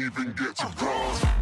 even get to cross.